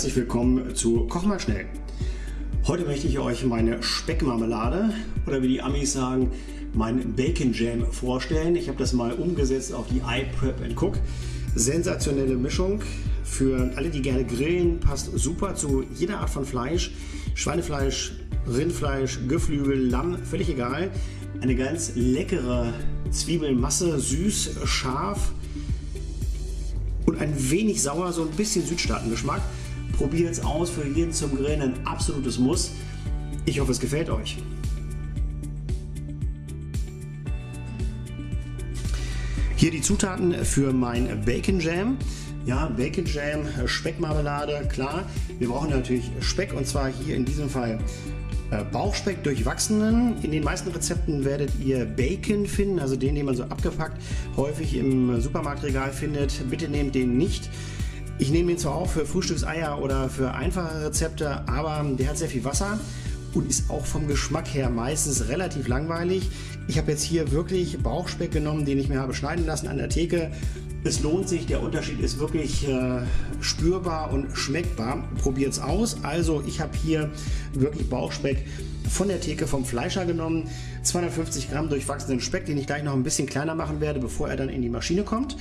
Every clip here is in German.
Herzlich willkommen zu Koch mal schnell. Heute möchte ich euch meine Speckmarmelade oder wie die Amis sagen, mein Bacon Jam vorstellen. Ich habe das mal umgesetzt auf die iPrep Cook. Sensationelle Mischung für alle, die gerne grillen, passt super zu jeder Art von Fleisch. Schweinefleisch, Rindfleisch, Geflügel, Lamm, völlig egal. Eine ganz leckere Zwiebelmasse, süß, scharf, und ein wenig sauer, so ein bisschen Südstaatengeschmack. Probiert es aus, für jeden zum Grillen ein absolutes Muss. Ich hoffe, es gefällt euch. Hier die Zutaten für mein Bacon Jam. Ja, Bacon Jam, Speckmarmelade, klar. Wir brauchen natürlich Speck und zwar hier in diesem Fall äh, Bauchspeck durchwachsenen. In den meisten Rezepten werdet ihr Bacon finden, also den, den man so abgepackt häufig im Supermarktregal findet. Bitte nehmt den nicht. Ich nehme ihn zwar auch für Frühstückseier oder für einfache Rezepte, aber der hat sehr viel Wasser und ist auch vom Geschmack her meistens relativ langweilig. Ich habe jetzt hier wirklich Bauchspeck genommen, den ich mir habe schneiden lassen an der Theke. Es lohnt sich, der Unterschied ist wirklich äh, spürbar und schmeckbar. Probiert es aus. Also ich habe hier wirklich Bauchspeck von der Theke vom Fleischer genommen. 250 Gramm durchwachsenen Speck, den ich gleich noch ein bisschen kleiner machen werde, bevor er dann in die Maschine kommt.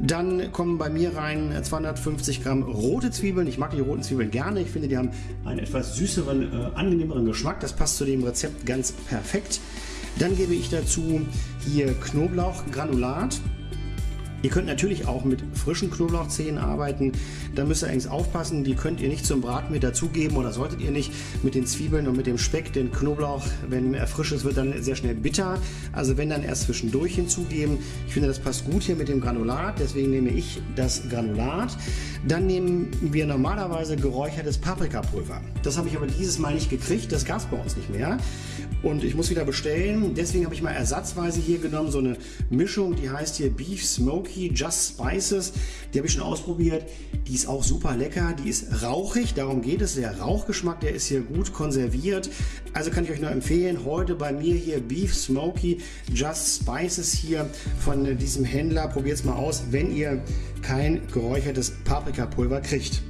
Dann kommen bei mir rein 250 Gramm rote Zwiebeln. Ich mag die roten Zwiebeln gerne. Ich finde, die haben einen etwas süßeren, äh, angenehmeren Geschmack. Das passt zu dem Rezept ganz perfekt. Dann gebe ich dazu hier Knoblauchgranulat. Ihr könnt natürlich auch mit frischen Knoblauchzehen arbeiten. Da müsst ihr allerdings aufpassen, die könnt ihr nicht zum Braten mit dazugeben oder solltet ihr nicht mit den Zwiebeln und mit dem Speck. Denn Knoblauch, wenn er frisch ist, wird dann sehr schnell bitter. Also wenn dann erst zwischendurch hinzugeben. Ich finde, das passt gut hier mit dem Granulat, deswegen nehme ich das Granulat. Dann nehmen wir normalerweise geräuchertes Paprikapulver. Das habe ich aber dieses Mal nicht gekriegt, das gab es bei uns nicht mehr. Und ich muss wieder bestellen, deswegen habe ich mal ersatzweise hier genommen, so eine Mischung, die heißt hier Beef Smoky Just Spices. Die habe ich schon ausprobiert, die ist auch super lecker, die ist rauchig, darum geht es, der Rauchgeschmack, der ist hier gut konserviert. Also kann ich euch nur empfehlen, heute bei mir hier Beef Smoky Just Spices hier von diesem Händler. Probiert es mal aus, wenn ihr kein geräuchertes Paprikapulver kriegt.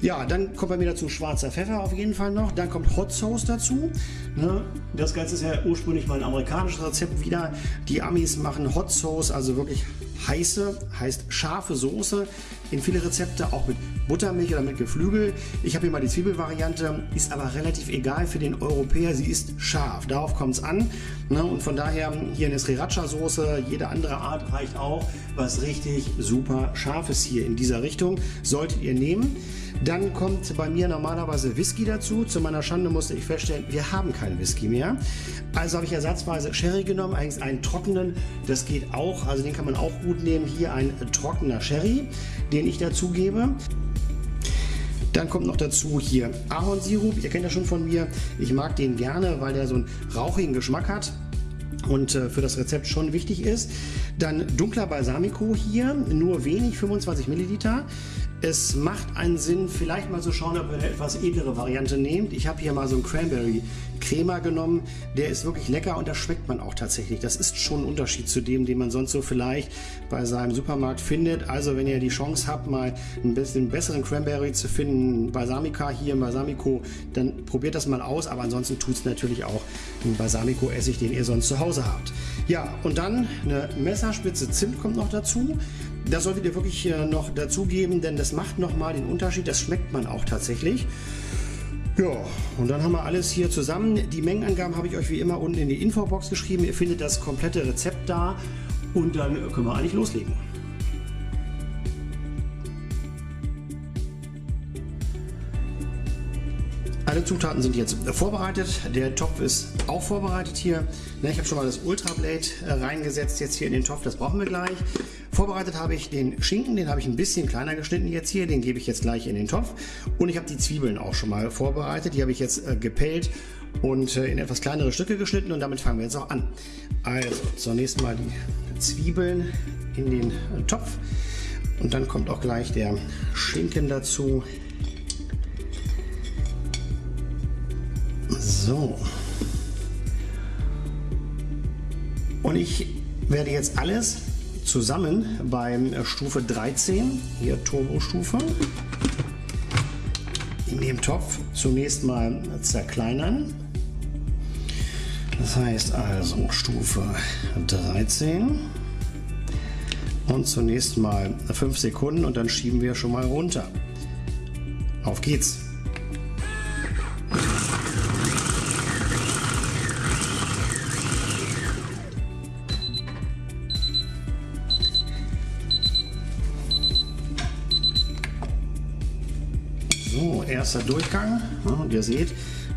Ja, dann kommt bei mir dazu schwarzer Pfeffer auf jeden Fall noch. Dann kommt Hot Sauce dazu. Ne? Das Ganze ist ja ursprünglich mal ein amerikanisches Rezept wieder. Die Amis machen Hot Sauce, also wirklich heiße, heißt scharfe Soße in viele Rezepte, auch mit Buttermilch oder mit Geflügel. Ich habe hier mal die Zwiebelvariante, ist aber relativ egal für den Europäer. Sie ist scharf, darauf kommt es an. Ne? Und von daher hier eine Sriracha-Soße, jede andere Art reicht auch. Was richtig super scharf ist hier in dieser Richtung, solltet ihr nehmen. Dann kommt bei mir normalerweise Whisky dazu. Zu meiner Schande musste ich feststellen, wir haben keinen Whisky mehr. Also habe ich ersatzweise Sherry genommen, eigentlich einen trockenen. Das geht auch, also den kann man auch gut nehmen. Hier ein trockener Sherry, den ich dazu gebe. Dann kommt noch dazu hier Ahornsirup. Ihr kennt das schon von mir. Ich mag den gerne, weil der so einen rauchigen Geschmack hat und äh, für das Rezept schon wichtig ist. Dann dunkler Balsamico hier, nur wenig, 25 Milliliter. Es macht einen Sinn, vielleicht mal zu schauen, ob ihr eine etwas edlere Variante nehmt. Ich habe hier mal so einen Cranberry Crema genommen. Der ist wirklich lecker und das schmeckt man auch tatsächlich. Das ist schon ein Unterschied zu dem, den man sonst so vielleicht bei seinem Supermarkt findet. Also wenn ihr die Chance habt, mal ein bisschen besseren Cranberry zu finden, Balsamica hier, Balsamico, dann probiert das mal aus. Aber ansonsten tut es natürlich auch den Balsamico-Essig, den ihr sonst zu Hause habt. Ja, und dann eine Messerspitze Zimt kommt noch dazu. Das solltet ihr wirklich äh, noch dazugeben, denn das macht nochmal den Unterschied. Das schmeckt man auch tatsächlich. Ja, und dann haben wir alles hier zusammen. Die Mengenangaben habe ich euch wie immer unten in die Infobox geschrieben. Ihr findet das komplette Rezept da und dann können wir eigentlich loslegen. Alle Zutaten sind jetzt vorbereitet. Der Topf ist auch vorbereitet hier. Ich habe schon mal das Ultra Blade äh, reingesetzt jetzt hier in den Topf. Das brauchen wir gleich. Vorbereitet habe ich den Schinken, den habe ich ein bisschen kleiner geschnitten jetzt hier, den gebe ich jetzt gleich in den Topf. Und ich habe die Zwiebeln auch schon mal vorbereitet, die habe ich jetzt äh, gepellt und äh, in etwas kleinere Stücke geschnitten und damit fangen wir jetzt auch an. Also zunächst mal die Zwiebeln in den äh, Topf und dann kommt auch gleich der Schinken dazu. So. Und ich werde jetzt alles zusammen beim Stufe 13, hier Turbo-Stufe. in dem Topf zunächst mal zerkleinern. Das heißt also Stufe 13 und zunächst mal 5 Sekunden und dann schieben wir schon mal runter. Auf geht's! So, erster Durchgang. Ja, und ihr seht,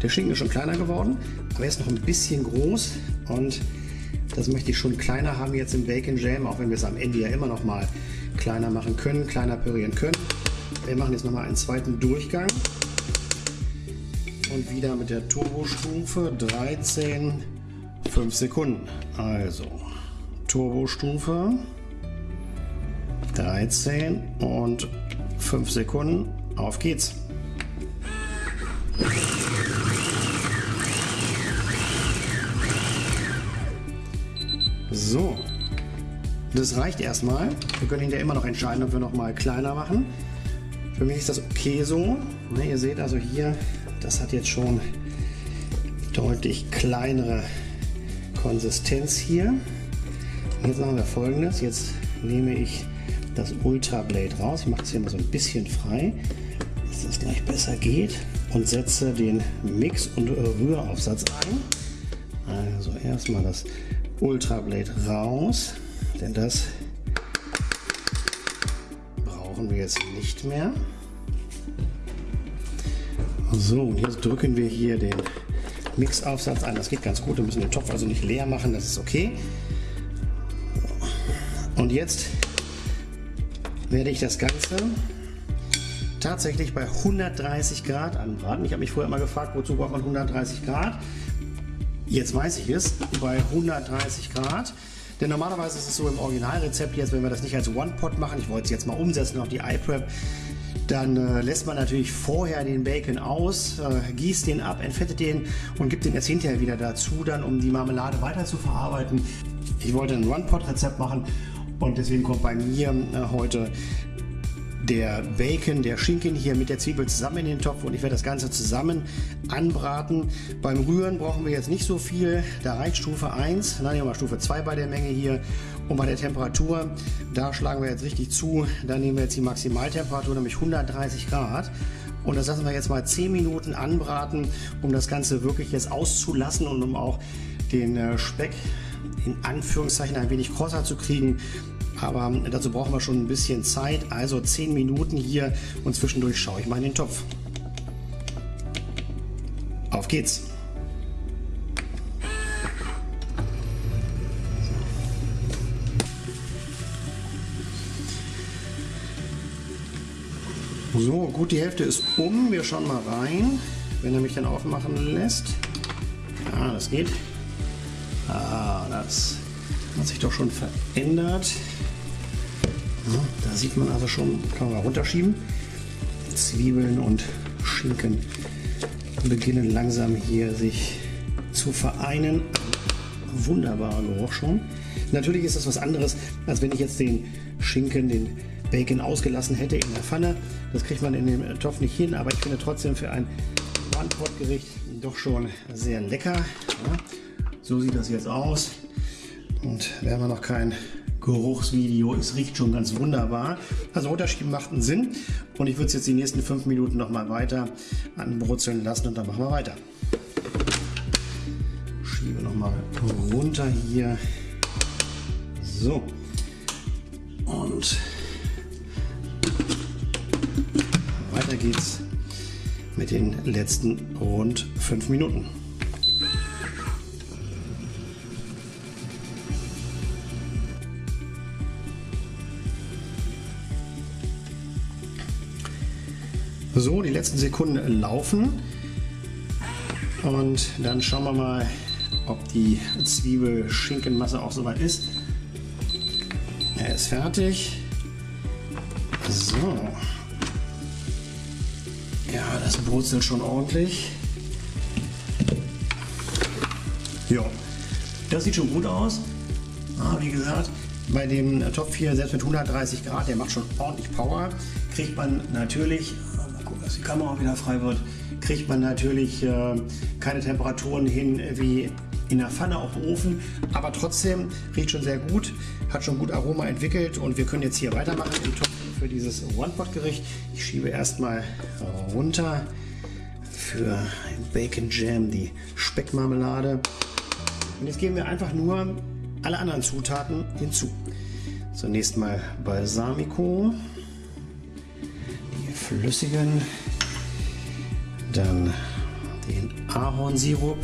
der Schinken ist schon kleiner geworden, aber er ist noch ein bisschen groß und das möchte ich schon kleiner haben jetzt im Bacon Jam, auch wenn wir es am Ende ja immer noch mal kleiner machen können, kleiner pürieren können. Wir machen jetzt noch mal einen zweiten Durchgang und wieder mit der Turbostufe 13, 5 Sekunden. Also Turbostufe 13 und 5 Sekunden. Auf geht's! So, das reicht erstmal. Wir können hinterher immer noch entscheiden, ob wir noch mal kleiner machen. Für mich ist das okay so. Ne, ihr seht also hier, das hat jetzt schon deutlich kleinere Konsistenz hier. Jetzt machen wir folgendes. Jetzt nehme ich das Ultra Blade raus. Ich mache es hier mal so ein bisschen frei, dass das gleich besser geht und setze den Mix- und Rühraufsatz ein. Also erstmal das Ultra Blade raus, denn das brauchen wir jetzt nicht mehr. So, und jetzt drücken wir hier den Mixaufsatz ein. Das geht ganz gut. Wir müssen den Topf also nicht leer machen, das ist okay. Und jetzt werde ich das Ganze tatsächlich bei 130 Grad anbraten. Ich habe mich vorher immer gefragt, wozu braucht man 130 Grad? Jetzt weiß ich es, bei 130 Grad. Denn normalerweise ist es so im Originalrezept jetzt, wenn wir das nicht als One-Pot machen, ich wollte es jetzt mal umsetzen auf die iPrep, dann äh, lässt man natürlich vorher den Bacon aus, äh, gießt den ab, entfettet den und gibt den jetzt hinterher wieder dazu, dann um die Marmelade weiter zu verarbeiten. Ich wollte ein One-Pot-Rezept machen und deswegen kommt bei mir äh, heute der Bacon, der Schinken hier mit der Zwiebel zusammen in den Topf und ich werde das Ganze zusammen anbraten. Beim Rühren brauchen wir jetzt nicht so viel. Da reicht Stufe 1, dann nehmen wir Stufe 2 bei der Menge hier. Und bei der Temperatur, da schlagen wir jetzt richtig zu. Da nehmen wir jetzt die Maximaltemperatur, nämlich 130 Grad. Und das lassen wir jetzt mal 10 Minuten anbraten, um das Ganze wirklich jetzt auszulassen und um auch den äh, Speck in Anführungszeichen ein wenig krosser zu kriegen. Aber dazu brauchen wir schon ein bisschen Zeit, also 10 Minuten hier und zwischendurch schaue ich mal in den Topf. Auf geht's! So, gut, die Hälfte ist um. Wir schauen mal rein, wenn er mich dann aufmachen lässt. Ja, das geht. Ah, das hat sich doch schon verändert. Ja, da sieht man also schon, kann man runterschieben. Zwiebeln und Schinken beginnen langsam hier sich zu vereinen. Wunderbarer Geruch schon. Natürlich ist das was anderes, als wenn ich jetzt den Schinken, den Bacon ausgelassen hätte in der Pfanne. Das kriegt man in dem Topf nicht hin, aber ich finde trotzdem für ein One-Pot-Gericht doch schon sehr lecker. Ja, so sieht das jetzt aus. Und wir haben noch kein Geruchsvideo. Es riecht schon ganz wunderbar. Also Unterschied macht einen Sinn. Und ich würde es jetzt die nächsten fünf Minuten noch mal weiter anbrutzeln lassen und dann machen wir weiter. Schiebe noch mal runter hier. So. Und weiter geht's mit den letzten rund fünf Minuten. So, die letzten Sekunden laufen. Und dann schauen wir mal, ob die Zwiebel-Schinkenmasse auch soweit ist. Er ist fertig. So. Ja, das brutzelt schon ordentlich. Ja, das sieht schon gut aus. Ah, wie gesagt, bei dem Topf hier, selbst mit 130 Grad, der macht schon ordentlich Power, kriegt man natürlich die Kamera wieder frei wird, kriegt man natürlich äh, keine Temperaturen hin wie in der Pfanne auf dem Ofen, aber trotzdem riecht schon sehr gut, hat schon gut Aroma entwickelt und wir können jetzt hier weitermachen im Topf für dieses One-Pot-Gericht. Ich schiebe erstmal runter für Bacon Jam die Speckmarmelade. Und jetzt geben wir einfach nur alle anderen Zutaten hinzu. Zunächst mal Balsamico, die flüssigen, dann den Ahornsirup,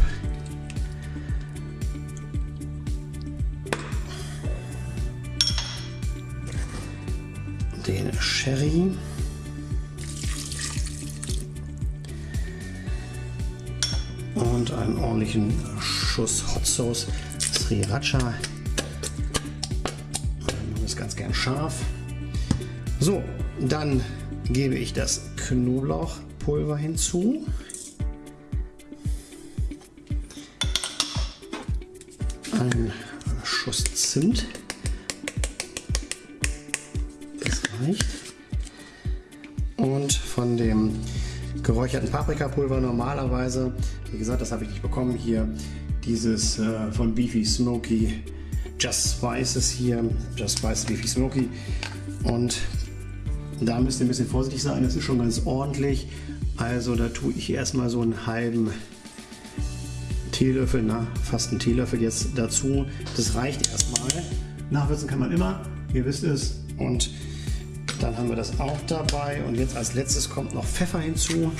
den Sherry, und einen ordentlichen Schuss Hot Sauce Sriracha. Das ist ganz gern scharf. So, dann gebe ich das Knoblauchpulver hinzu. Ein Schuss Zimt. Das reicht. Und von dem geräucherten Paprikapulver normalerweise. Wie gesagt, das habe ich nicht bekommen hier. Dieses äh, von Beefy Smoky Just Spices hier. Just Spices Beefy Smoky. Und da müsst ihr ein bisschen vorsichtig sein. Das ist schon ganz ordentlich. Also da tue ich erstmal so einen halben Teelöffel, na, fast einen Teelöffel jetzt dazu. Das reicht erstmal. Nachwürzen kann man immer, ihr wisst es. Und dann haben wir das auch dabei. Und jetzt als letztes kommt noch Pfeffer hinzu.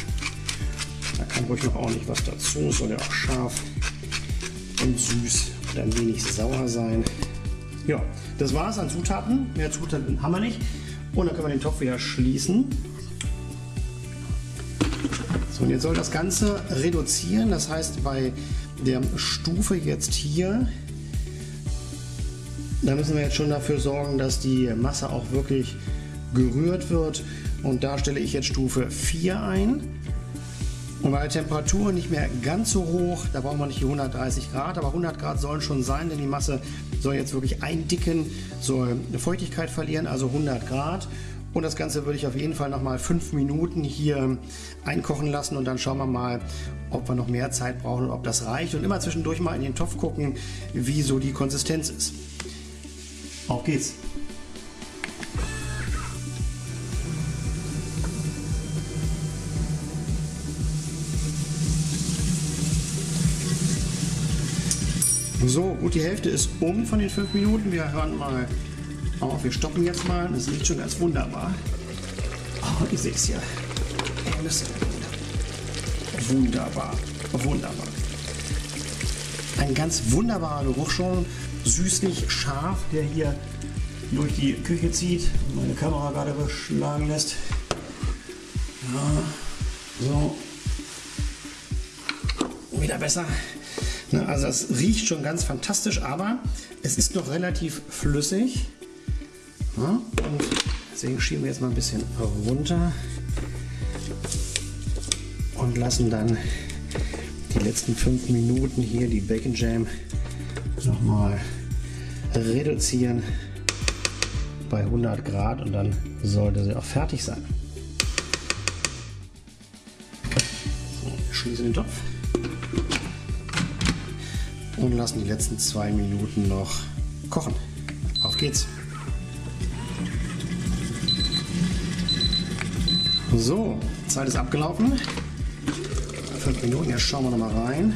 Da kann ruhig noch ordentlich was dazu. Soll ja auch scharf und süß und ein wenig sauer sein. Ja, das war es an Zutaten. Mehr Zutaten haben wir nicht. Und dann können wir den Topf wieder schließen. So, und jetzt soll das Ganze reduzieren. Das heißt, bei der Stufe jetzt hier, da müssen wir jetzt schon dafür sorgen, dass die Masse auch wirklich gerührt wird. Und da stelle ich jetzt Stufe 4 ein. Und bei der Temperatur nicht mehr ganz so hoch, da brauchen wir nicht die 130 Grad, aber 100 Grad sollen schon sein, denn die Masse soll jetzt wirklich eindicken, soll eine Feuchtigkeit verlieren, also 100 Grad. Und das Ganze würde ich auf jeden Fall noch mal fünf Minuten hier einkochen lassen und dann schauen wir mal, ob wir noch mehr Zeit brauchen und ob das reicht. Und immer zwischendurch mal in den Topf gucken, wie so die Konsistenz ist. Auf geht's! So, gut, die Hälfte ist um von den fünf Minuten. Wir hören mal auf. Wir stoppen jetzt mal. Das riecht schon ganz wunderbar. Oh, ich sehe es hier. Wunderbar. Wunderbar. Ein ganz wunderbarer Geruch schon. Süßlich, scharf, der hier durch die Küche zieht. Meine Kamera gerade beschlagen lässt. Ja, so. Wieder besser. Also es riecht schon ganz fantastisch, aber es ist noch relativ flüssig. Und deswegen schieben wir jetzt mal ein bisschen runter und lassen dann die letzten fünf Minuten hier die Bacon Jam nochmal reduzieren bei 100 Grad und dann sollte sie auch fertig sein. So, schließen den Topf und lassen die letzten zwei Minuten noch kochen. Auf geht's! So, Zeit ist abgelaufen. Fünf Minuten, jetzt schauen wir noch mal rein.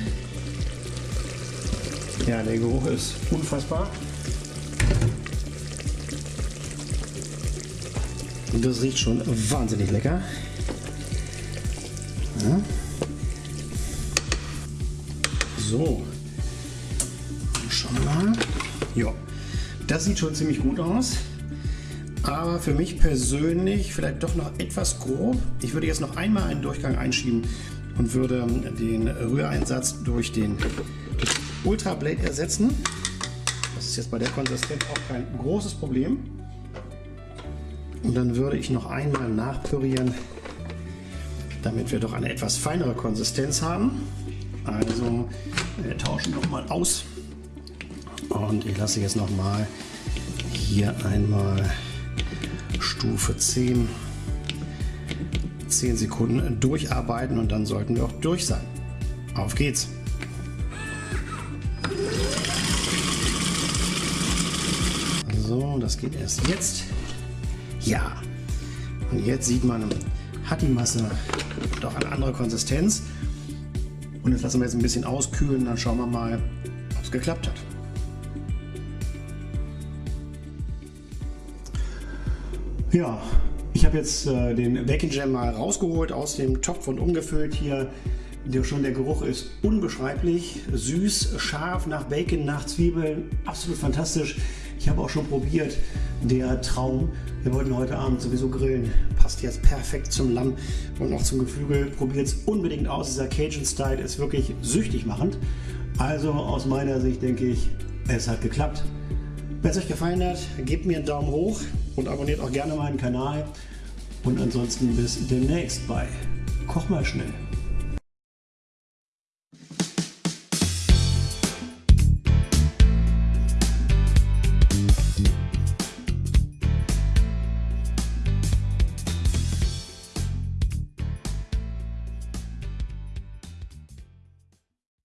Ja, der Geruch ist unfassbar. Das riecht schon wahnsinnig lecker. Ja. So, mal. Ja, das sieht schon ziemlich gut aus. Aber für mich persönlich vielleicht doch noch etwas grob. Ich würde jetzt noch einmal einen Durchgang einschieben und würde den Rühreinsatz durch den Ultra Blade ersetzen. Das ist jetzt bei der Konsistenz auch kein großes Problem. Und dann würde ich noch einmal nachpürieren, damit wir doch eine etwas feinere Konsistenz haben. Also wir tauschen nochmal aus. Und ich lasse jetzt noch mal hier einmal Stufe 10 10 Sekunden durcharbeiten und dann sollten wir auch durch sein. Auf geht's! So, das geht erst jetzt. Ja, und jetzt sieht man, hat die Masse doch eine andere Konsistenz. Und jetzt lassen wir jetzt ein bisschen auskühlen, dann schauen wir mal, ob es geklappt hat. Ja, ich habe jetzt äh, den Bacon Jam mal rausgeholt aus dem Topf und umgefüllt hier. Der, schon der Geruch ist unbeschreiblich, süß, scharf nach Bacon, nach Zwiebeln, absolut fantastisch. Ich habe auch schon probiert, der Traum. Wir wollten heute Abend sowieso grillen. Passt jetzt perfekt zum Lamm und auch zum Geflügel. Probiert es unbedingt aus. Dieser Cajun-Style ist wirklich süchtig machend. Also aus meiner Sicht denke ich, es hat geklappt. Wenn es euch gefallen hat, gebt mir einen Daumen hoch und abonniert auch gerne meinen Kanal. Und ansonsten bis demnächst bei Koch mal schnell.